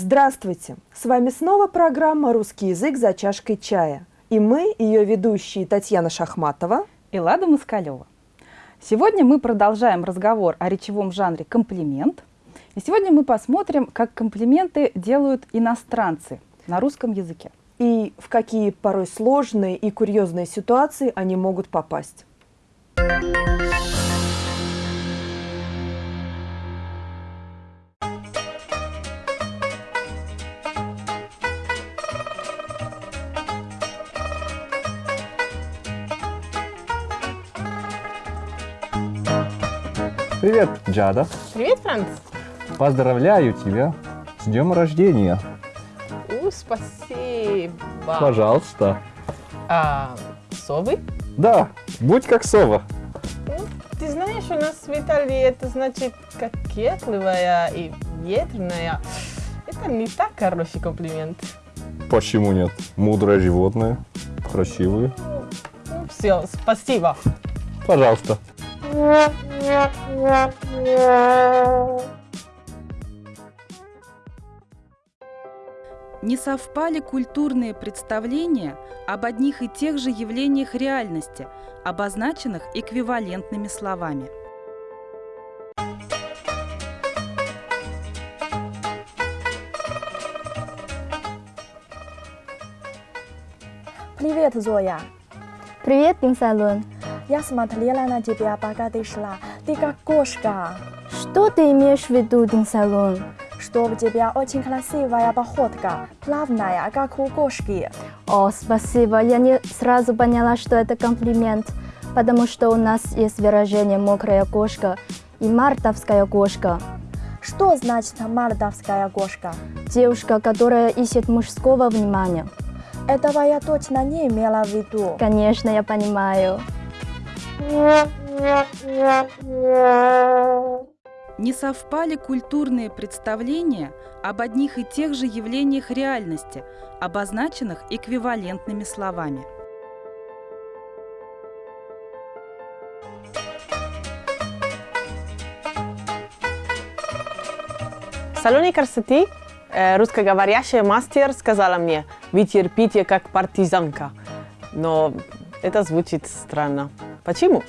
Здравствуйте! С вами снова программа «Русский язык за чашкой чая». И мы, ее ведущие Татьяна Шахматова и Лада Москалева. Сегодня мы продолжаем разговор о речевом жанре «комплимент». И сегодня мы посмотрим, как комплименты делают иностранцы на русском языке. И в какие порой сложные и курьезные ситуации они могут попасть. Привет, Джада. Привет, Франц. Поздравляю тебя с днем рождения. У, спасибо. Пожалуйста. А, совы? Да, будь как сова. Ну, ты знаешь, у нас в Италии это значит кокетливая и ветреная. Это не так хороший комплимент. Почему нет? Мудрое животное, красивое. Ну, все, спасибо. Пожалуйста. Не совпали культурные представления об одних и тех же явлениях реальности, обозначенных эквивалентными словами. Привет, Зоя. Привет, Пинсалун. Я смотрела на тебя, пока ты шла. Ты как кошка. Что ты имеешь в виду, Динсалун? Что у тебя очень красивая походка, плавная, как у кошки. О, спасибо. Я не сразу поняла, что это комплимент, потому что у нас есть выражение «мокрая кошка» и «мартовская кошка». Что значит мордовская кошка? Девушка, которая ищет мужского внимания. Этого я точно не имела в виду. Конечно, я понимаю. Не совпали культурные представления об одних и тех же явлениях реальности, обозначенных эквивалентными словами. В салоне красоты э, русскоговорящая мастер сказала мне, вы терпите как партизанка. Но это звучит странно. Почему?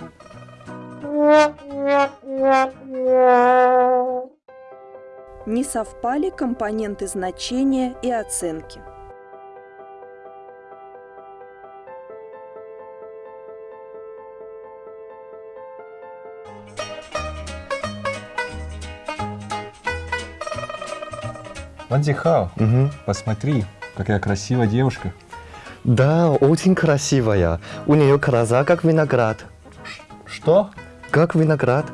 Не совпали компоненты значения и оценки. Вандихао, посмотри, какая красивая девушка. Да, очень красивая. У нее глаза как виноград. Что? Как виноград?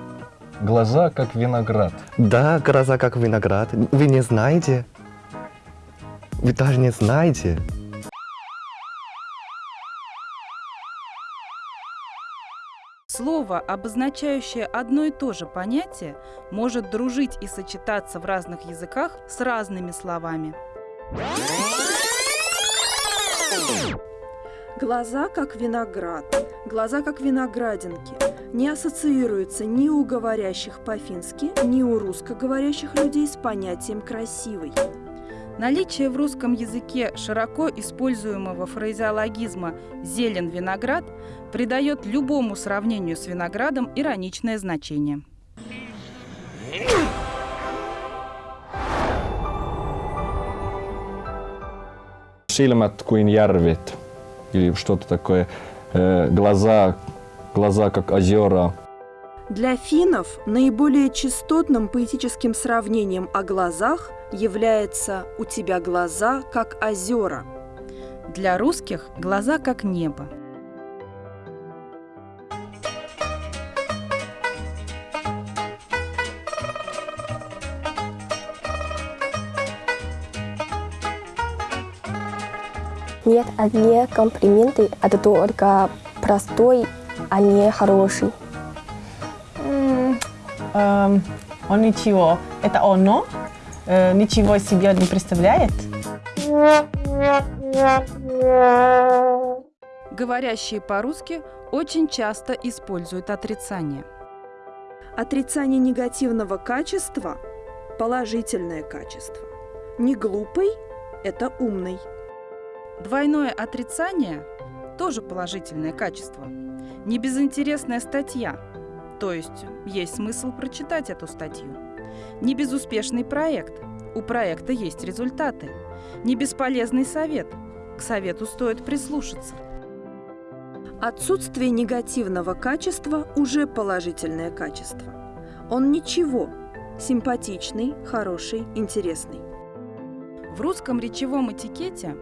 Глаза как виноград. Да, глаза как виноград. Вы не знаете? Вы даже не знаете? Слово, обозначающее одно и то же понятие, может дружить и сочетаться в разных языках с разными словами. Глаза как виноград, глаза как виноградинки не ассоциируются ни у говорящих по-фински, ни у русскоговорящих людей с понятием «красивый». Наличие в русском языке широко используемого фразеологизма «зелен виноград» придает любому сравнению с виноградом ироничное значение. Silmät kuin järvet. Или что-то такое. Э, глаза, глаза как озера. Для финнов наиболее частотным поэтическим сравнением о глазах является «у тебя глаза, как озера». Для русских глаза как небо. Нет, одни комплименты – это только простой, а не хороший. Эм, он ничего. Это оно? Э, ничего из себя не представляет? Говорящие по-русски очень часто используют отрицание. Отрицание негативного качества – положительное качество. Не глупый – это умный. Двойное отрицание – тоже положительное качество. Не безинтересная статья, то есть есть смысл прочитать эту статью. Не безуспешный проект, у проекта есть результаты. Не бесполезный совет, к совету стоит прислушаться. Отсутствие негативного качества уже положительное качество. Он ничего, симпатичный, хороший, интересный. В русском речевом этикете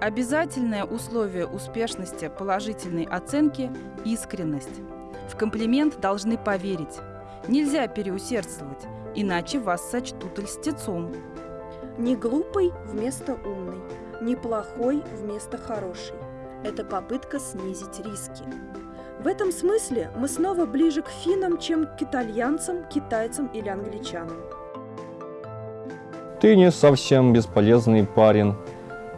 обязательное условие успешности положительной оценки – искренность. В комплимент должны поверить. Нельзя переусердствовать, иначе вас сочтут льстецом. Не глупый вместо умный, не плохой вместо хороший. Это попытка снизить риски. В этом смысле мы снова ближе к финнам, чем к итальянцам, китайцам или англичанам. Ты не совсем бесполезный парень.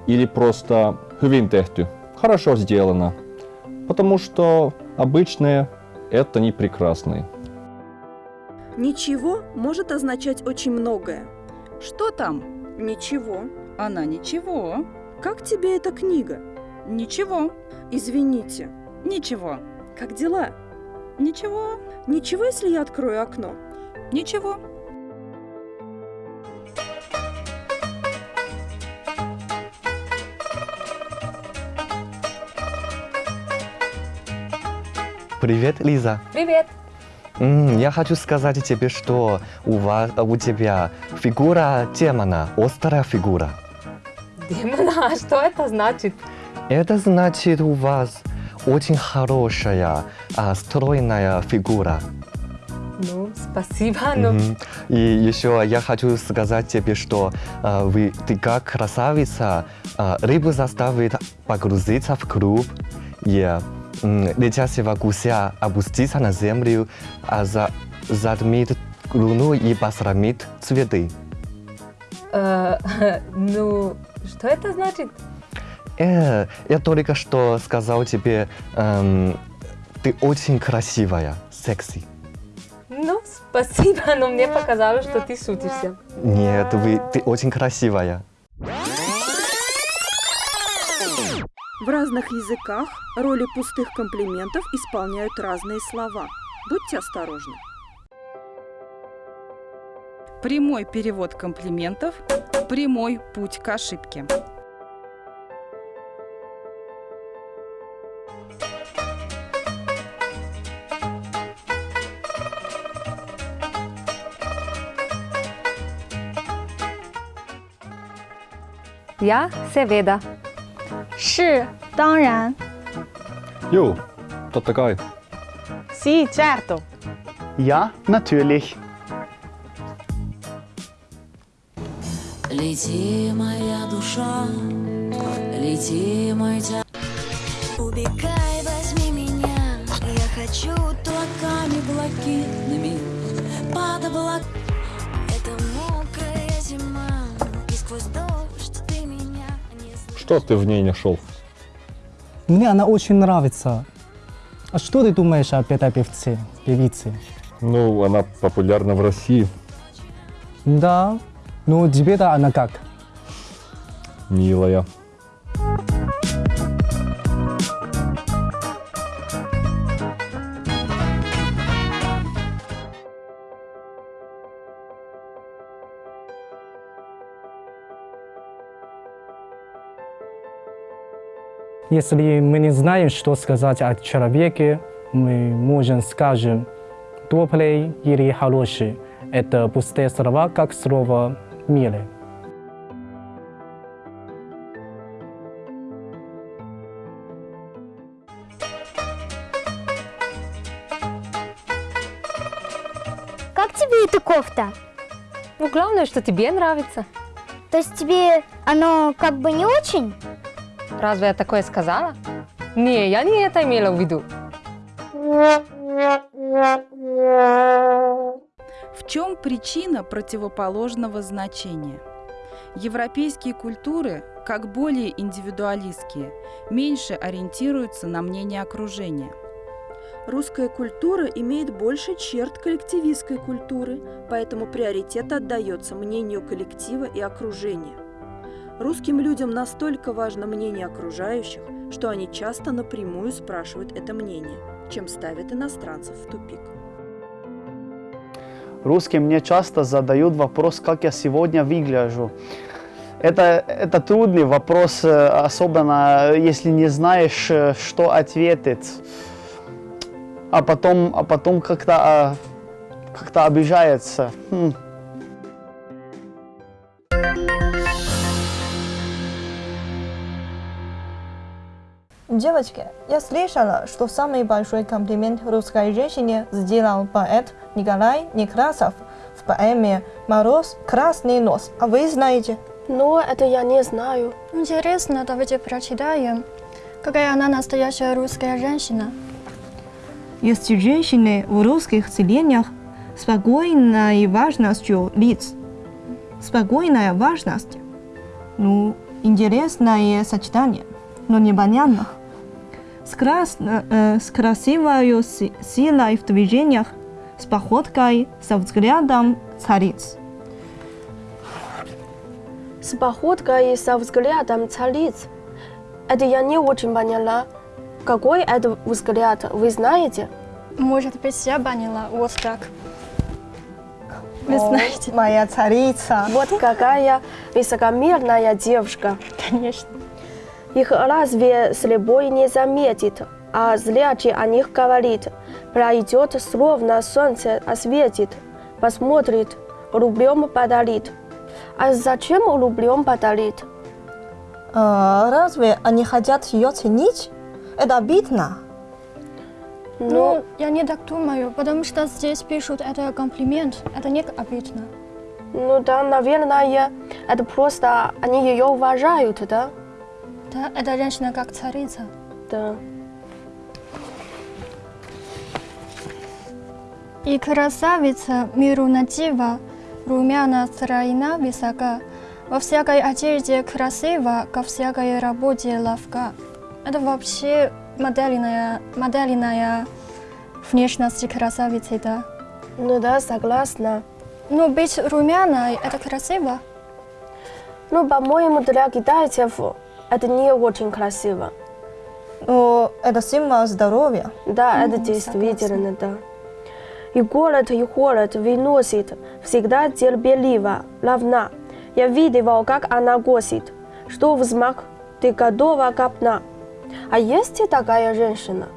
Или просто «hyvin tehty» – «хорошо сделано». Потому что обычное – это не прекрасный. Ничего может означать очень многое. Что там? Ничего. Она ничего. Как тебе эта книга? Ничего. Извините. Ничего. Как дела? Ничего. Ничего, если я открою окно? Ничего. Привет, Лиза. Привет. М, Я хочу сказать тебе, что у вас, у тебя фигура демона, острая фигура. Демона, а что это значит? Это значит, у вас очень хорошая, а, стройная фигура. Ну, спасибо, но Мгм. И еще я хочу сказать тебе, что а, вы, ты как красавица, а, рыбу заставит погрузиться в круг, и м, летящего гуся опуститься на землю, а за, затмит луну и посрамит цветы. э, ну, что это значит? Э, я только что сказал тебе, эм, ты очень красивая, секси. Ну, спасибо, но мне показалось, что ты шутишься. Нет, вы, ты очень красивая. В разных языках роли пустых комплиментов исполняют разные слова. Будьте осторожны. Прямой перевод комплиментов – прямой путь к ошибке. Я Seveda. 是，当然。 Jo, totta kai. Sì, certo. Ja, natürlich. Лети, моя душа, лети, мой тя... Убегай, возьми меня, я хочу облаками блакитными под облак. Это мокрая зима, и сквозь дождь Что ты в ней нашел? Мне она очень нравится. А что ты думаешь об этой певце, певице? Ну, она популярна в России. Да, но тебе-то она как? Милая. Если мы не знаем, что сказать о человеке, мы можем скажем добрый или хороший. Это пустые слова, как слово «милый». Как тебе эта кофта? Ну, главное, что тебе нравится. То есть тебе оно как бы не очень? Разве я такое сказала? Не, я не это имела в виду. В чем причина противоположного значения? Европейские культуры, как более индивидуалистские, меньше ориентируются на мнение окружения. Русская культура имеет больше черт коллективистской культуры, поэтому приоритет отдается мнению коллектива и окружения. Русским людям настолько важно мнение окружающих, что они часто напрямую спрашивают это мнение, чем ставят иностранцев в тупик. Русские мне часто задают вопрос, как я сегодня выгляжу. Это, это трудный вопрос, э, особенно если не знаешь, э, что ответить. А потом, а потом как-то а, как обижается. Девочки, я слышала, что самый большой комплимент русской женщине сделал поэт Николай Некрасов в поэме «Мороз. Красный нос». А вы знаете? Ну, это я не знаю. Интересно, давайте прочитаем. Какая она настоящая русская женщина? Есть женщины в русских селениях спокойной важностью лиц. Спокойная важность. Ну, интересное сочетание, но непонятно. С, крас... э, с красивой си- силой в движениях, с походкой, со взглядом цариц. С походкой и со взглядом цариц. Это я не очень поняла. Какой это взгляд, вы знаете? Может быть, я поняла. Вот так. Вы О, знаете. Моя царица. Вот какая высокомерная девушка. Конечно. Их разве слепой не заметит, а зрячий о них говорит. Пройдет, словно солнце осветит, посмотрит, рублем подарит. А зачем рублем подарит? А, разве они хотят ее ценить? Это обидно. Ну, я не так думаю, потому что здесь пишут это комплимент. Это не обидно. Ну да, наверное, это просто они ее уважают, да? Да, эта женщина как царица. Да. И красавица миру надива, румяна стройна высока, во всякой одежде красиво, ко всякой работе ловка. Это вообще модельная, модельная внешность красавицы, да? Ну да, согласна. Ну, быть румяной – это красиво. Ну, по-моему, для китайцев это не очень красиво. Но это символ здоровья. Да, это действительно, да. И голод, и холод выносит, всегда терпеливо, равна. Я видела, как она госит, что взмах ты готова копна. А есть и такая женщина?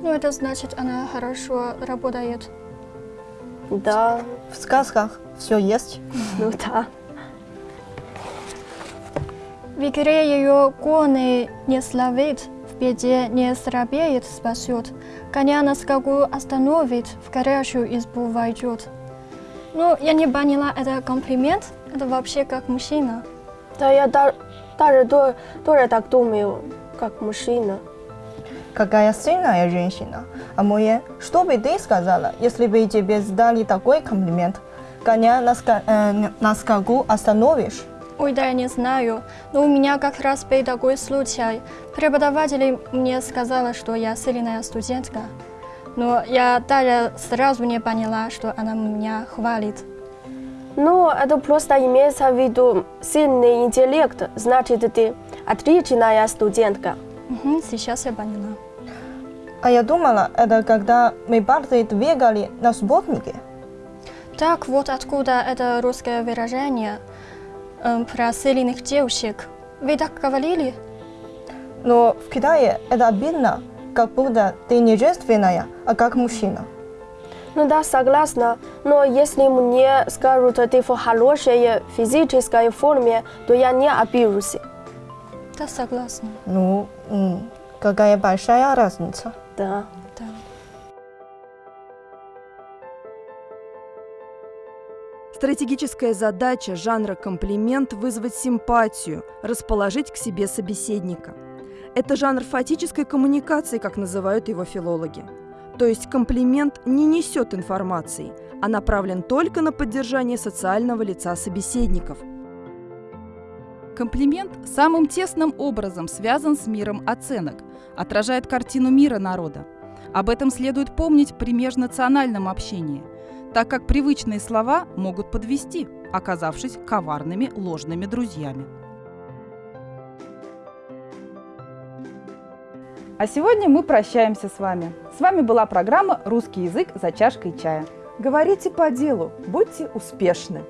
Ну, это значит, она хорошо работает. Да. В сказках все есть. Ну да. В игре ее коны не славит, в беде не слабеет, спасет. Коня на скаку остановит, в горячую избу войдет. Ну, я не поняла, это комплимент? Это вообще как мужчина? Да, я да- даже тоже, тоже так думаю, как мужчина. Какая сильная женщина. А Мое, что бы ты сказала, если бы тебе сдали такой комплимент? Коня на, ска- э, на скаку остановишь? Ой, да я не знаю. Но у меня как раз был такой случай. Преподаватель мне сказала, что я сильная студентка. Но я даже сразу не поняла, что она меня хвалит. Ну, это просто имеется в виду сильный интеллект. Значит, ты отличная студентка. Угу, сейчас я поняла. А я думала, это когда мы парты двигали на субботнике. Так вот откуда это русское выражение про сильных девушек. Вы так говорили? Но в Китае это обидно, как будто ты не женственная, а как мужчина. Ну да, согласна. Но если мне скажут, ты в хорошей физической форме, то я не обижусь. Да, согласна. Ну, какая большая разница. Да. Стратегическая задача жанра комплимент – вызвать симпатию, расположить к себе собеседника. Это жанр фатической коммуникации, как называют его филологи. То есть комплимент не несет информации, а направлен только на поддержание социального лица собеседников. Комплимент самым тесным образом связан с миром оценок, отражает картину мира народа. Об этом следует помнить при межнациональном общении, так как привычные слова могут подвести, оказавшись коварными ложными друзьями. А сегодня мы прощаемся с вами. С вами была программа «Русский язык за чашкой чая». Говорите по делу, будьте успешны.